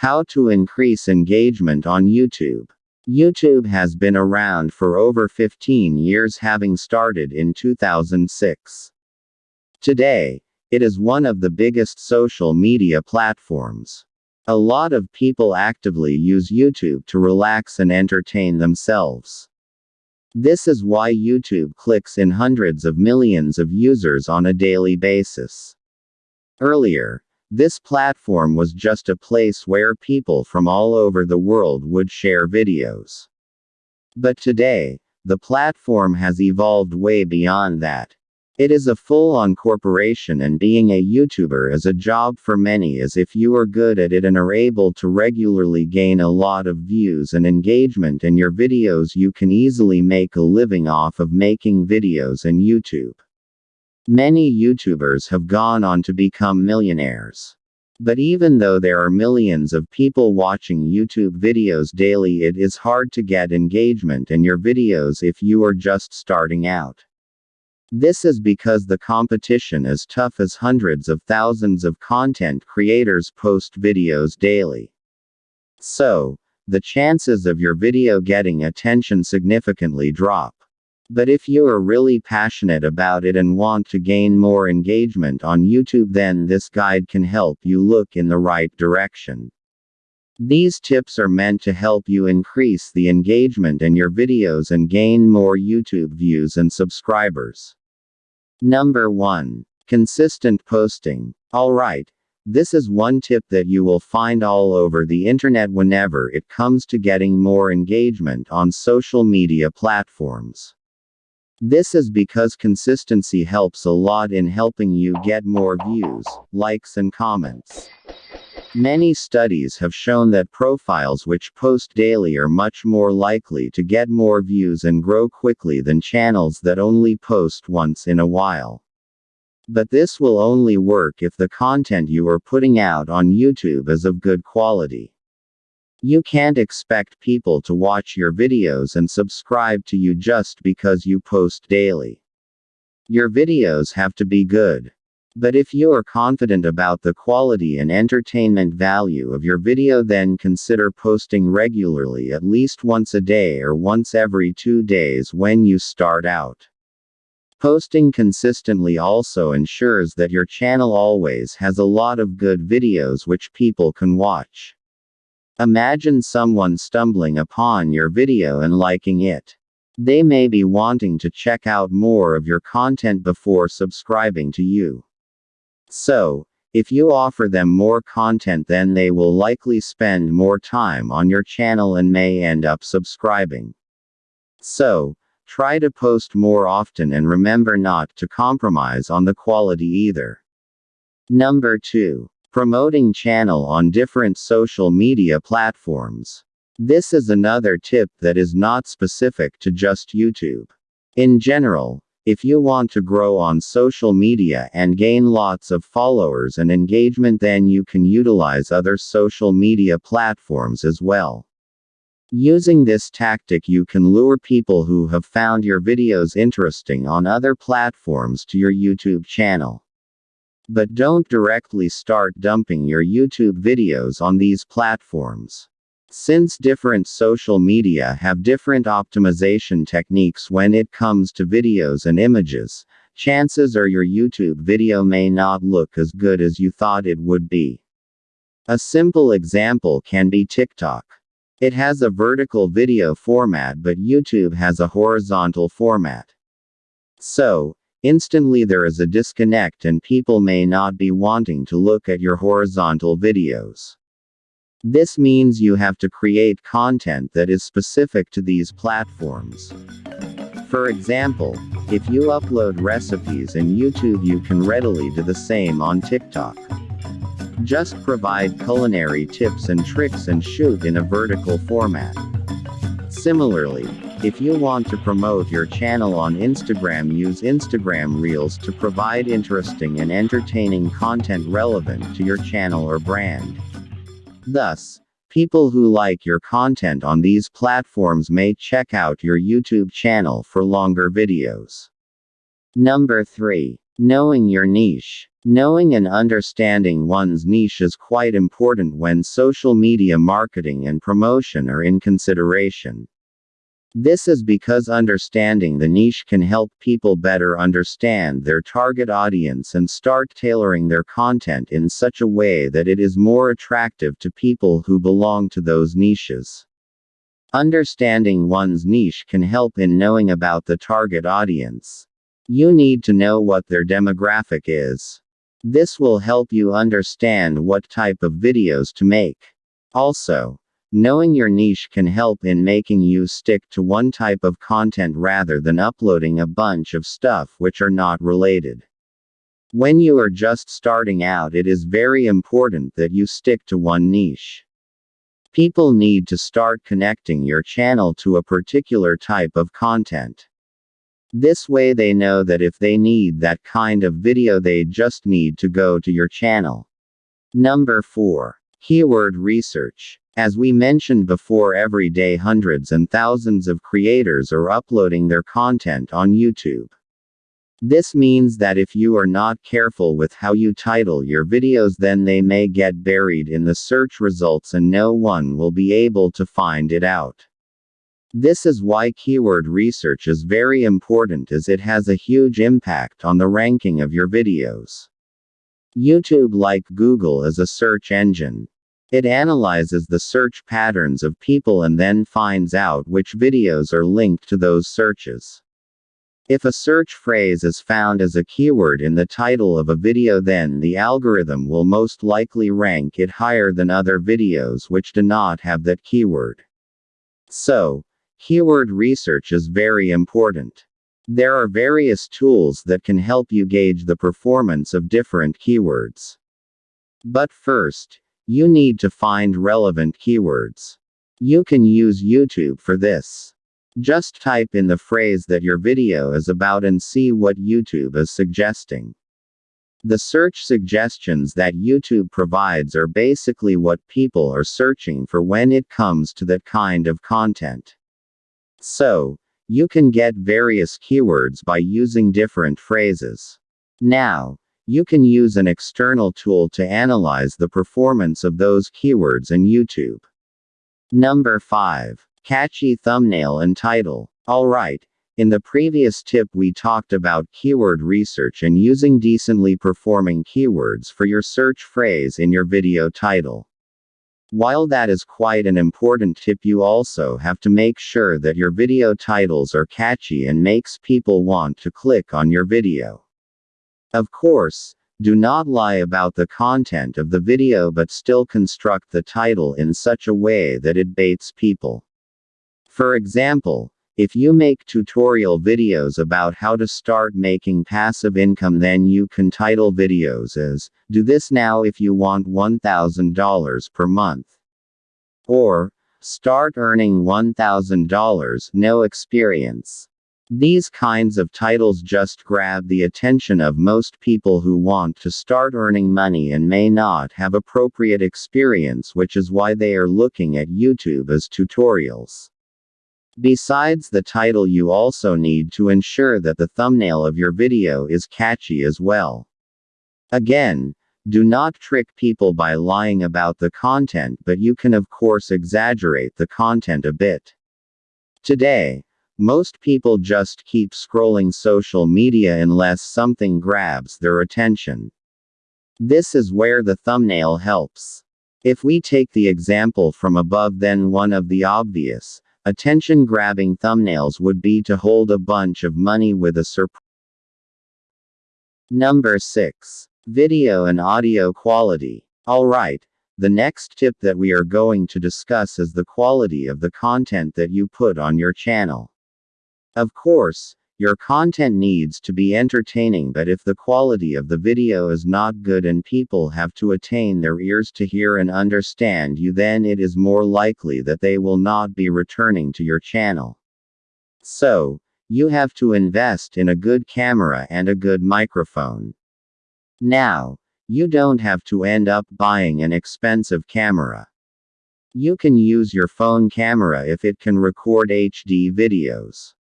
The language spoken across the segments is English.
How to increase engagement on YouTube. YouTube has been around for over 15 years, having started in 2006. Today, it is one of the biggest social media platforms. A lot of people actively use YouTube to relax and entertain themselves. This is why YouTube clicks in hundreds of millions of users on a daily basis. Earlier, this platform was just a place where people from all over the world would share videos. But today, the platform has evolved way beyond that. It is a full on corporation, and being a YouTuber is a job for many as if you are good at it and are able to regularly gain a lot of views and engagement in your videos, you can easily make a living off of making videos in YouTube. Many YouTubers have gone on to become millionaires. But even though there are millions of people watching YouTube videos daily, it is hard to get engagement in your videos if you are just starting out. This is because the competition is tough as hundreds of thousands of content creators post videos daily. So, the chances of your video getting attention significantly drop. But if you are really passionate about it and want to gain more engagement on YouTube, then this guide can help you look in the right direction. These tips are meant to help you increase the engagement in your videos and gain more YouTube views and subscribers. Number 1. Consistent posting. Alright, this is one tip that you will find all over the internet whenever it comes to getting more engagement on social media platforms. This is because consistency helps a lot in helping you get more views, likes, and comments. Many studies have shown that profiles which post daily are much more likely to get more views and grow quickly than channels that only post once in a while. But this will only work if the content you are putting out on YouTube is of good quality. You can't expect people to watch your videos and subscribe to you just because you post daily. Your videos have to be good. But if you are confident about the quality and entertainment value of your video, then consider posting regularly at least once a day or once every two days when you start out. Posting consistently also ensures that your channel always has a lot of good videos which people can watch. Imagine someone stumbling upon your video and liking it. They may be wanting to check out more of your content before subscribing to you. So, if you offer them more content, then they will likely spend more time on your channel and may end up subscribing. So, try to post more often and remember not to compromise on the quality either. Number 2. Promoting channel on different social media platforms. This is another tip that is not specific to just YouTube. In general, if you want to grow on social media and gain lots of followers and engagement, then you can utilize other social media platforms as well. Using this tactic, you can lure people who have found your videos interesting on other platforms to your YouTube channel. But don't directly start dumping your YouTube videos on these platforms. Since different social media have different optimization techniques when it comes to videos and images, chances are your YouTube video may not look as good as you thought it would be. A simple example can be TikTok. It has a vertical video format, but YouTube has a horizontal format. So, Instantly there is a disconnect and people may not be wanting to look at your horizontal videos. This means you have to create content that is specific to these platforms. For example, if you upload recipes in YouTube, you can readily do the same on TikTok. Just provide culinary tips and tricks and shoot in a vertical format. Similarly, if you want to promote your channel on Instagram, use Instagram Reels to provide interesting and entertaining content relevant to your channel or brand. Thus, people who like your content on these platforms may check out your YouTube channel for longer videos. Number 3. Knowing your niche. Knowing and understanding one's niche is quite important when social media marketing and promotion are in consideration. This is because understanding the niche can help people better understand their target audience and start tailoring their content in such a way that it is more attractive to people who belong to those niches. Understanding one's niche can help in knowing about the target audience. You need to know what their demographic is. This will help you understand what type of videos to make. Also, knowing your niche can help in making you stick to one type of content rather than uploading a bunch of stuff which are not related. When you are just starting out, it is very important that you stick to one niche. People need to start connecting your channel to a particular type of content. This way they know that if they need that kind of video they just need to go to your channel. Number 4. Keyword research. As we mentioned before every day hundreds and thousands of creators are uploading their content on YouTube. This means that if you are not careful with how you title your videos, then they may get buried in the search results and no one will be able to find it out. This is why keyword research is very important as it has a huge impact on the ranking of your videos. YouTube, like Google, is a search engine. It analyzes the search patterns of people and then finds out which videos are linked to those searches. If a search phrase is found as a keyword in the title of a video then the algorithm will most likely rank it higher than other videos which do not have that keyword. So, keyword research is very important. There are various tools that can help you gauge the performance of different keywords. But first, you need to find relevant keywords. You can use YouTube for this. Just type in the phrase that your video is about and see what YouTube is suggesting. The search suggestions that YouTube provides are basically what people are searching for when it comes to that kind of content. So, you can get various keywords by using different phrases. Now, you can use an external tool to analyze the performance of those keywords in YouTube. Number 5. Catchy thumbnail and title. Alright, in the previous tip we talked about keyword research and using decently performing keywords for your search phrase in your video title. While that is quite an important tip you also have to make sure that your video titles are catchy and makes people want to click on your video. Of course, do not lie about the content of the video but still construct the title in such a way that it baits people. For example, if you make tutorial videos about how to start making passive income, then you can title videos as Do this now if you want $1,000 per month. Or Start earning $1,000, no experience. These kinds of titles just grab the attention of most people who want to start earning money and may not have appropriate experience, which is why they are looking at YouTube as tutorials. Besides the title you also need to ensure that the thumbnail of your video is catchy as well. Again, do not trick people by lying about the content but you can of course exaggerate the content a bit. Today, most people just keep scrolling social media unless something grabs their attention. This is where the thumbnail helps. If we take the example from above then one of the obvious, Attention grabbing thumbnails would be to hold a bunch of money with a surprise. Number 6. Video and audio quality. Alright, the next tip that we are going to discuss is the quality of the content that you put on your channel. Of course, your content needs to be entertaining, but if the quality of the video is not good and people have to attain their ears to hear and understand you, then it is more likely that they will not be returning to your channel. So, you have to invest in a good camera and a good microphone. Now, you don't have to end up buying an expensive camera. You can use your phone camera if it can record HD videos.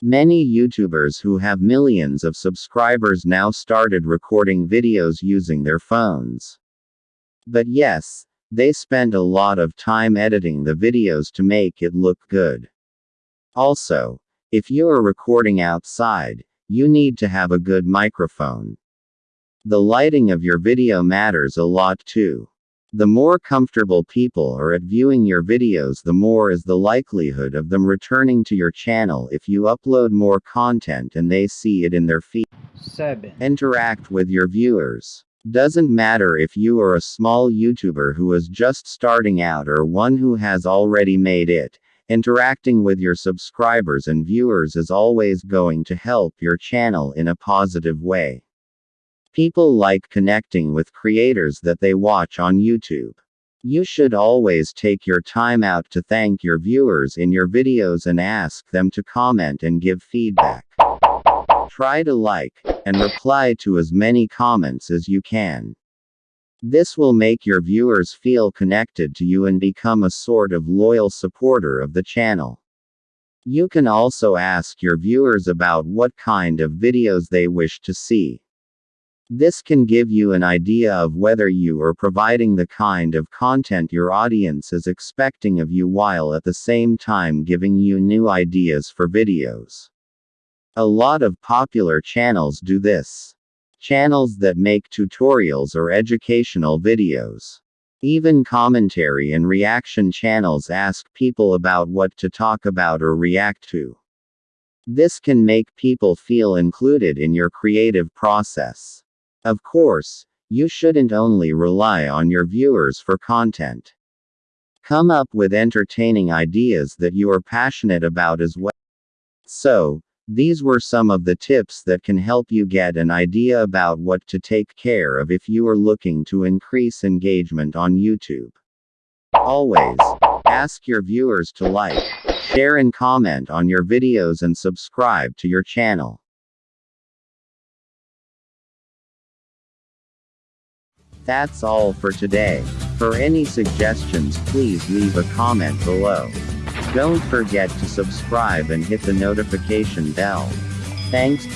Many YouTubers who have millions of subscribers now started recording videos using their phones. But yes, they spend a lot of time editing the videos to make it look good. Also, if you are recording outside, you need to have a good microphone. The lighting of your video matters a lot too. The more comfortable people are at viewing your videos, the more is the likelihood of them returning to your channel if you upload more content and they see it in their feed. 7. Interact with your viewers. Doesn't matter if you are a small YouTuber who is just starting out or one who has already made it, interacting with your subscribers and viewers is always going to help your channel in a positive way. People like connecting with creators that they watch on YouTube. You should always take your time out to thank your viewers in your videos and ask them to comment and give feedback. Try to like and reply to as many comments as you can. This will make your viewers feel connected to you and become a sort of loyal supporter of the channel. You can also ask your viewers about what kind of videos they wish to see. This can give you an idea of whether you are providing the kind of content your audience is expecting of you while at the same time giving you new ideas for videos. A lot of popular channels do this. Channels that make tutorials or educational videos. Even commentary and reaction channels ask people about what to talk about or react to. This can make people feel included in your creative process. Of course, you shouldn't only rely on your viewers for content. Come up with entertaining ideas that you are passionate about as well. So, these were some of the tips that can help you get an idea about what to take care of if you are looking to increase engagement on YouTube. Always, ask your viewers to like, share and comment on your videos and subscribe to your channel. That's all for today. For any suggestions please leave a comment below. Don't forget to subscribe and hit the notification bell. Thanks.